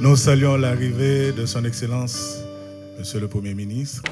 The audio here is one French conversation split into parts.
Nous saluons l'arrivée de Son Excellence, Monsieur le Premier ministre.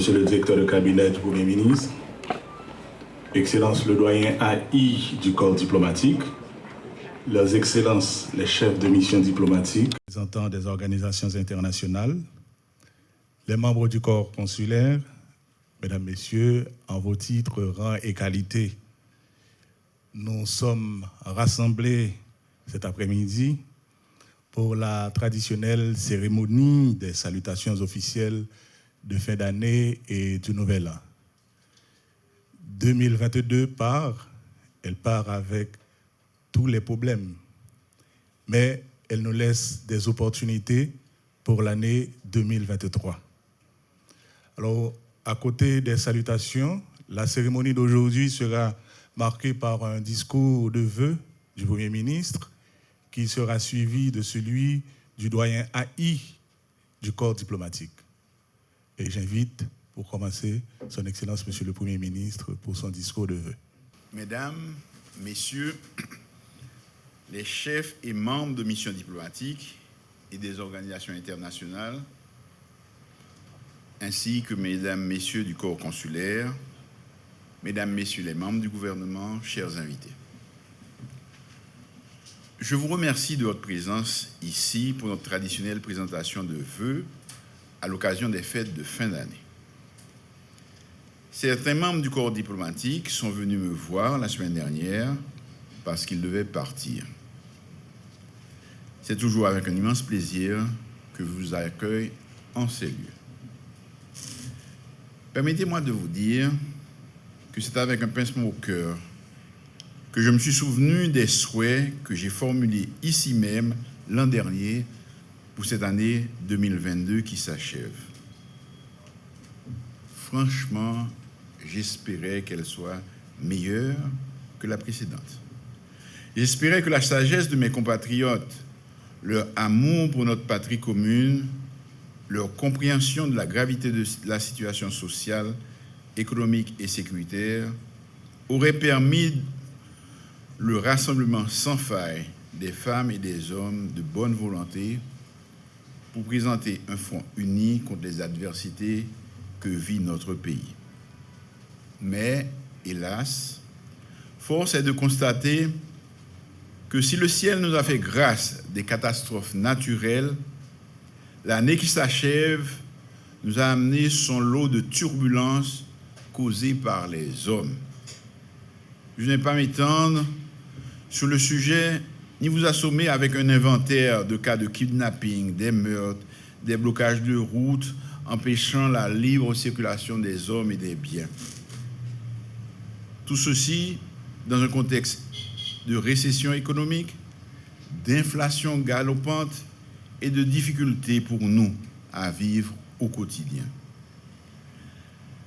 Monsieur le directeur de cabinet du Premier ministre, Excellence le doyen AI du corps diplomatique, Leurs Excellences les chefs de mission diplomatique, représentants des organisations internationales, les membres du corps consulaire, Mesdames, Messieurs, en vos titres, rangs et qualités, nous sommes rassemblés cet après-midi pour la traditionnelle cérémonie des salutations officielles de fin d'année et du nouvel an. 2022 part, elle part avec tous les problèmes, mais elle nous laisse des opportunités pour l'année 2023. Alors, à côté des salutations, la cérémonie d'aujourd'hui sera marquée par un discours de vœux du Premier ministre qui sera suivi de celui du doyen AI du corps diplomatique. Et j'invite, pour commencer, Son Excellence, Monsieur le Premier ministre, pour son discours de vœux. Mesdames, Messieurs, les chefs et membres de missions diplomatiques et des organisations internationales, ainsi que Mesdames, Messieurs du corps consulaire, Mesdames, Messieurs les membres du gouvernement, chers invités. Je vous remercie de votre présence ici pour notre traditionnelle présentation de vœux à l'occasion des fêtes de fin d'année. Certains membres du corps diplomatique sont venus me voir la semaine dernière parce qu'ils devaient partir. C'est toujours avec un immense plaisir que je vous accueille en ces lieux. Permettez-moi de vous dire que c'est avec un pincement au cœur que je me suis souvenu des souhaits que j'ai formulés ici même l'an dernier pour cette année 2022 qui s'achève. Franchement, j'espérais qu'elle soit meilleure que la précédente. J'espérais que la sagesse de mes compatriotes, leur amour pour notre patrie commune, leur compréhension de la gravité de la situation sociale, économique et sécuritaire auraient permis le rassemblement sans faille des femmes et des hommes de bonne volonté pour présenter un front uni contre les adversités que vit notre pays. Mais, hélas, force est de constater que si le ciel nous a fait grâce des catastrophes naturelles, l'année qui s'achève nous a amené son lot de turbulences causées par les hommes. Je n'ai pas m'étendre sur le sujet ni vous assommer avec un inventaire de cas de kidnapping, des meurtres, des blocages de routes empêchant la libre circulation des hommes et des biens. Tout ceci dans un contexte de récession économique, d'inflation galopante et de difficultés pour nous à vivre au quotidien.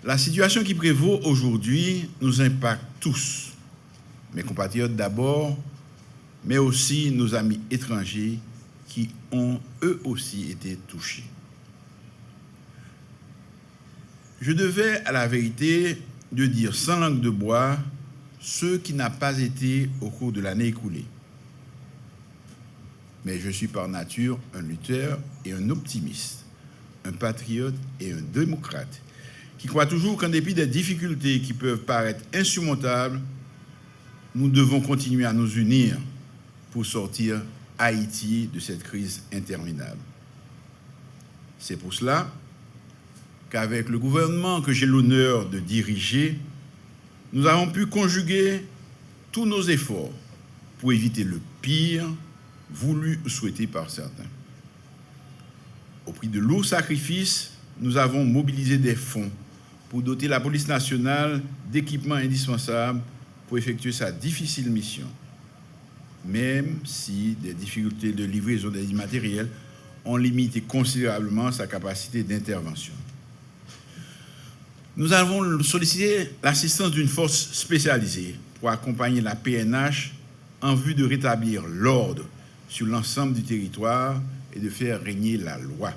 La situation qui prévaut aujourd'hui nous impacte tous, mes compatriotes d'abord, mais aussi nos amis étrangers qui ont eux aussi été touchés. Je devais à la vérité de dire sans langue de bois ce qui n'a pas été au cours de l'année écoulée. mais je suis par nature un lutteur et un optimiste, un patriote et un démocrate, qui croit toujours qu'en dépit des difficultés qui peuvent paraître insurmontables, nous devons continuer à nous unir pour sortir Haïti de cette crise interminable. C'est pour cela qu'avec le gouvernement que j'ai l'honneur de diriger, nous avons pu conjuguer tous nos efforts pour éviter le pire voulu ou souhaité par certains. Au prix de lourds sacrifices, nous avons mobilisé des fonds pour doter la police nationale d'équipements indispensables pour effectuer sa difficile mission, même si des difficultés de livraison des immatériels ont limité considérablement sa capacité d'intervention. Nous avons sollicité l'assistance d'une force spécialisée pour accompagner la PNH en vue de rétablir l'ordre sur l'ensemble du territoire et de faire régner la loi.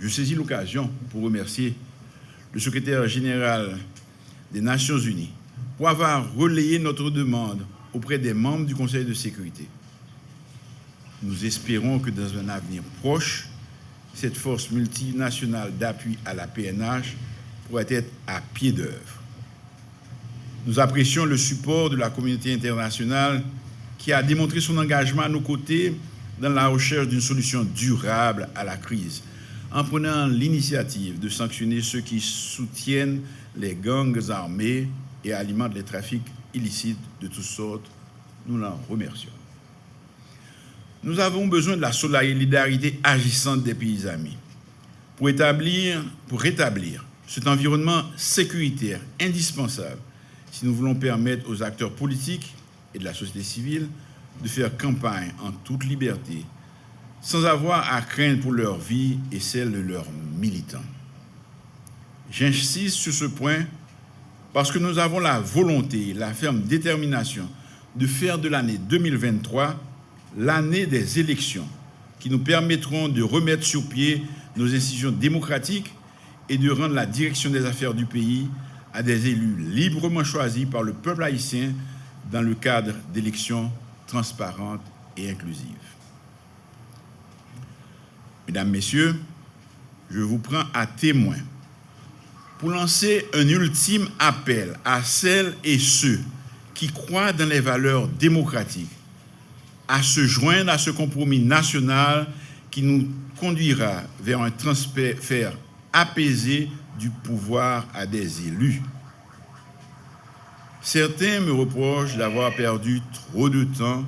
Je saisis l'occasion pour remercier le secrétaire général des Nations Unies pour avoir relayé notre demande auprès des membres du Conseil de sécurité. Nous espérons que dans un avenir proche, cette force multinationale d'appui à la PNH pourrait être à pied d'œuvre. Nous apprécions le support de la communauté internationale qui a démontré son engagement à nos côtés dans la recherche d'une solution durable à la crise, en prenant l'initiative de sanctionner ceux qui soutiennent les gangs armés et alimentent les trafics illicites de toutes sortes. Nous l'en remercions. Nous avons besoin de la solidarité agissante des pays amis pour, établir, pour rétablir cet environnement sécuritaire indispensable si nous voulons permettre aux acteurs politiques et de la société civile de faire campagne en toute liberté, sans avoir à craindre pour leur vie et celle de leurs militants. J'insiste sur ce point parce que nous avons la volonté, la ferme détermination de faire de l'année 2023 l'année des élections qui nous permettront de remettre sur pied nos institutions démocratiques et de rendre la direction des affaires du pays à des élus librement choisis par le peuple haïtien dans le cadre d'élections transparentes et inclusives. Mesdames, Messieurs, je vous prends à témoin pour lancer un ultime appel à celles et ceux qui croient dans les valeurs démocratiques à se joindre à ce compromis national qui nous conduira vers un transfert apaisé du pouvoir à des élus. Certains me reprochent d'avoir perdu trop de temps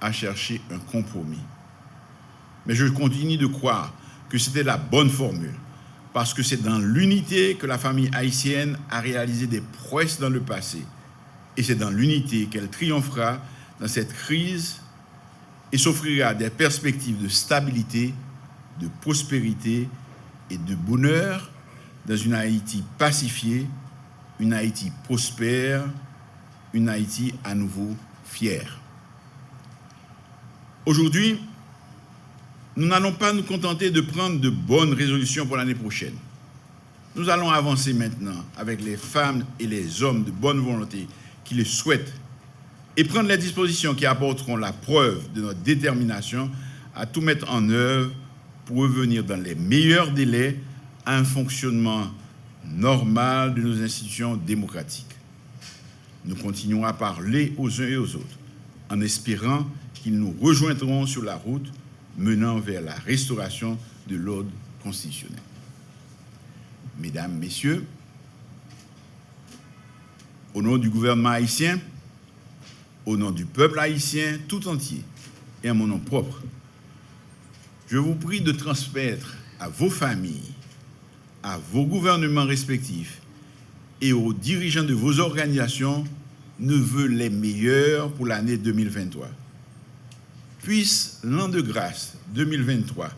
à chercher un compromis. Mais je continue de croire que c'était la bonne formule, parce que c'est dans l'unité que la famille haïtienne a réalisé des prouesses dans le passé, et c'est dans l'unité qu'elle triomphera dans cette crise et s'offrira des perspectives de stabilité, de prospérité et de bonheur dans une Haïti pacifiée, une Haïti prospère, une Haïti à nouveau fière. Aujourd'hui, nous n'allons pas nous contenter de prendre de bonnes résolutions pour l'année prochaine. Nous allons avancer maintenant avec les femmes et les hommes de bonne volonté qui le souhaitent et prendre les dispositions qui apporteront la preuve de notre détermination à tout mettre en œuvre pour revenir dans les meilleurs délais à un fonctionnement normal de nos institutions démocratiques. Nous continuons à parler aux uns et aux autres en espérant qu'ils nous rejoindront sur la route menant vers la restauration de l'ordre constitutionnel. Mesdames, Messieurs, au nom du gouvernement haïtien, au nom du peuple haïtien tout entier et à mon nom propre, je vous prie de transmettre à vos familles, à vos gouvernements respectifs et aux dirigeants de vos organisations ne vœux les meilleurs pour l'année 2023. Puisse l'an de grâce 2023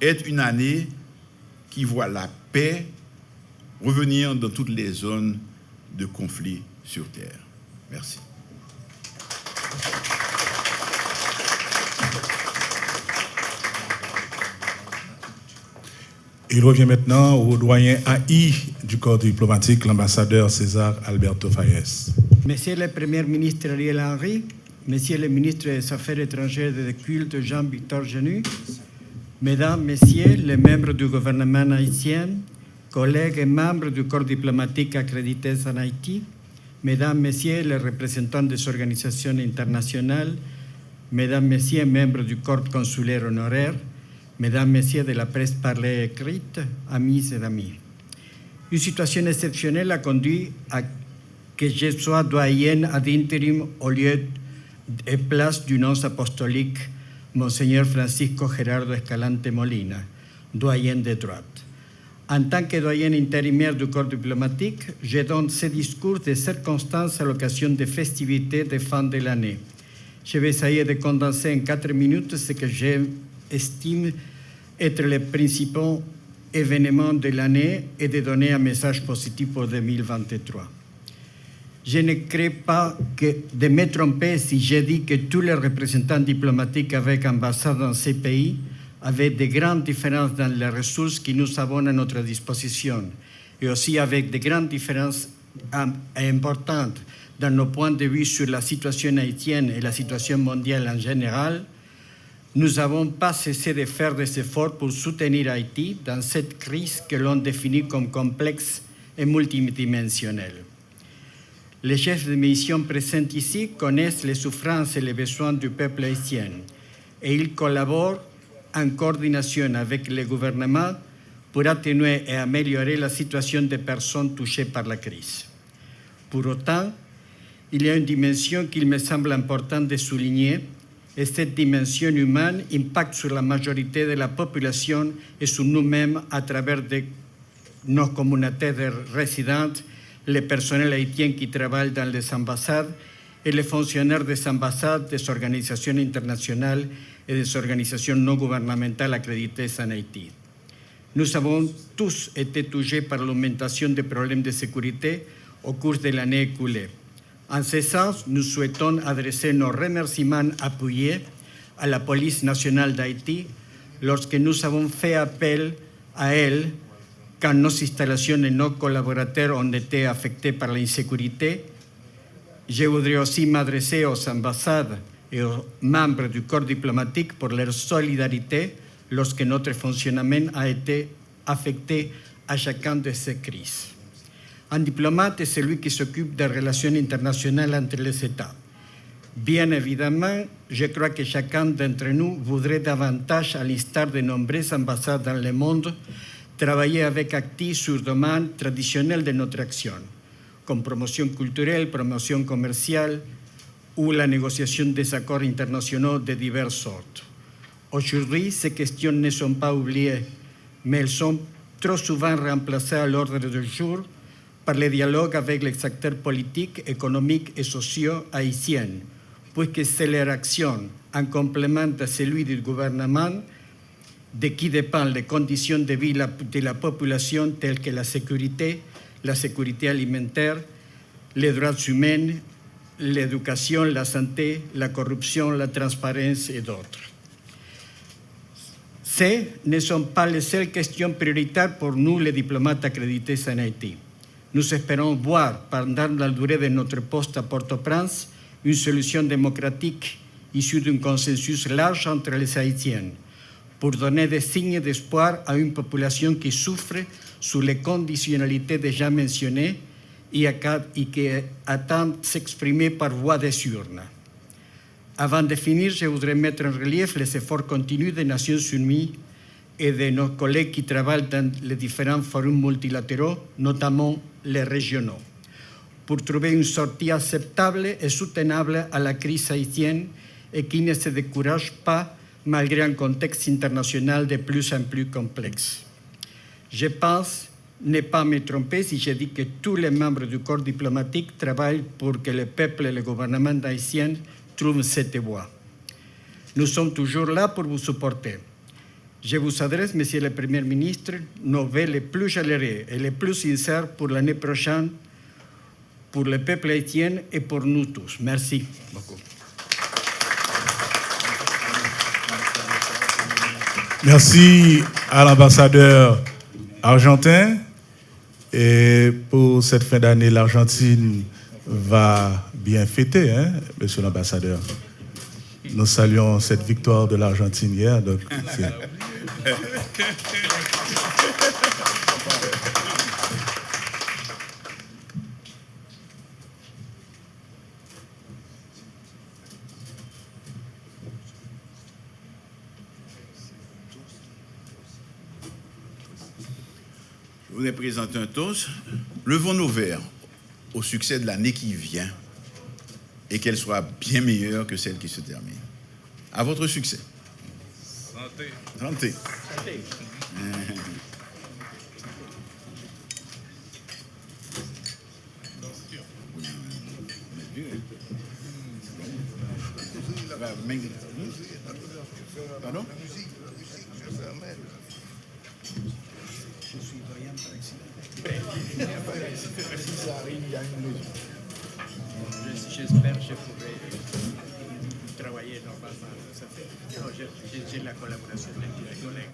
être une année qui voit la paix revenir dans toutes les zones de conflit sur Terre. Merci. Il revient maintenant au doyen AI du corps diplomatique, l'ambassadeur César Alberto Fayez. Monsieur le Premier ministre Ariel Henry, Monsieur le ministre des Affaires étrangères et des Cultes, Jean-Victor Genu, Mesdames, Messieurs les membres du gouvernement haïtien, collègues et membres du corps diplomatique accrédité en Haïti, Mesdames, Messieurs les représentants des organisations internationales, Mesdames, Messieurs membres du corps consulaire honoraire, Mesdames, Messieurs de la presse parlée et écrite, amis et amis. Une situation exceptionnelle a conduit à que je sois doyen ad interim au lieu et place du nonce apostolique Monseigneur Francisco Gerardo Escalante Molina, doyen de droite. En tant que doyen intérimaire du corps diplomatique, je donne ce discours de circonstances à l'occasion des festivités de fin de l'année. Je vais essayer de condenser en quatre minutes ce que j'estime être les principaux événements de l'année et de donner un message positif pour 2023. Je ne crée pas de me tromper si je dis que tous les représentants diplomatiques avec ambassade dans ces pays avec de grandes différences dans les ressources que nous avons à notre disposition et aussi avec de grandes différences importantes dans nos points de vue sur la situation haïtienne et la situation mondiale en général, nous n'avons pas cessé de faire des efforts pour soutenir Haïti dans cette crise que l'on définit comme complexe et multidimensionnelle. Les chefs de mission présents ici connaissent les souffrances et les besoins du peuple haïtien et ils collaborent en coordination avec le gouvernement pour atténuer et améliorer la situation des personnes touchées par la crise. Pour autant, il y a une dimension qu'il me semble important de souligner, et cette dimension humaine impacte sur la majorité de la population et sur nous-mêmes à travers nos communautés de résidents, les personnels haïtiens qui travaillent dans les ambassades et les fonctionnaires des ambassades, des organisations internationales et des organisations non gouvernementales accréditées en Haïti. Nous avons tous été touchés par l'augmentation des problèmes de sécurité au cours de l'année écoulée. En ce sens, nous souhaitons adresser nos remerciements appuyés à la police nationale d'Haïti lorsque nous avons fait appel à elle quand nos installations et nos collaborateurs ont été affectés par l'insécurité. Je voudrais aussi m'adresser aux ambassades et aux membres du corps diplomatique pour leur solidarité lorsque notre fonctionnement a été affecté à chacun de ces crises. Un diplomate est celui qui s'occupe des relations internationales entre les États. Bien évidemment, je crois que chacun d'entre nous voudrait davantage, à l'instar de nombreuses ambassades dans le monde, travailler avec actifs sur domaine traditionnel de notre action, comme promotion culturelle, promotion commerciale, ou la négociation des accords internationaux de diverses sortes. Aujourd'hui, ces questions ne sont pas oubliées, mais elles sont trop souvent remplacées à l'ordre du jour par le dialogue avec les acteurs politiques, économiques et sociaux haïtiens, puisque c'est leur action, en complément à celui du gouvernement, de qui dépendent les conditions de vie de la population telles que la sécurité, la sécurité alimentaire, les droits humains l'éducation, la santé, la corruption, la transparence et d'autres. Ces ne sont pas les seules questions prioritaires pour nous, les diplomates accrédités en Haïti. Nous espérons voir, pendant la durée de notre poste à Port-au-Prince, une solution démocratique issue d'un consensus large entre les Haïtiens pour donner des signes d'espoir à une population qui souffre sous les conditionnalités déjà mentionnées et qui attendent s'exprimer par voie des urnes. Avant de finir, je voudrais mettre en relief les efforts continus des Nations Unies et de nos collègues qui travaillent dans les différents forums multilatéraux, notamment les régionaux, pour trouver une sortie acceptable et soutenable à la crise haïtienne et qui ne se décourage pas malgré un contexte international de plus en plus complexe. Je pense ne pas me tromper si je dis que tous les membres du corps diplomatique travaillent pour que le peuple et le gouvernement haïtien trouvent cette voie. Nous sommes toujours là pour vous supporter. Je vous adresse, Monsieur le Premier ministre, nos vœux les plus chaleureux et les plus sincères pour l'année prochaine, pour le peuple haïtien et pour nous tous. Merci beaucoup. Merci à l'ambassadeur argentin. Et pour cette fin d'année, l'Argentine va bien fêter, hein, monsieur l'ambassadeur. Nous saluons cette victoire de l'Argentine hier. Je voudrais présenter un toast. Levons nos verres au succès de l'année qui vient et qu'elle soit bien meilleure que celle qui se termine. À votre succès. Santé. Santé. Pardon? J'espère que je pourrai travailler normalement. J'ai- la collaboration de mes collègues.